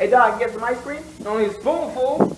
Hey, dog, get some ice cream? Only a spoonful.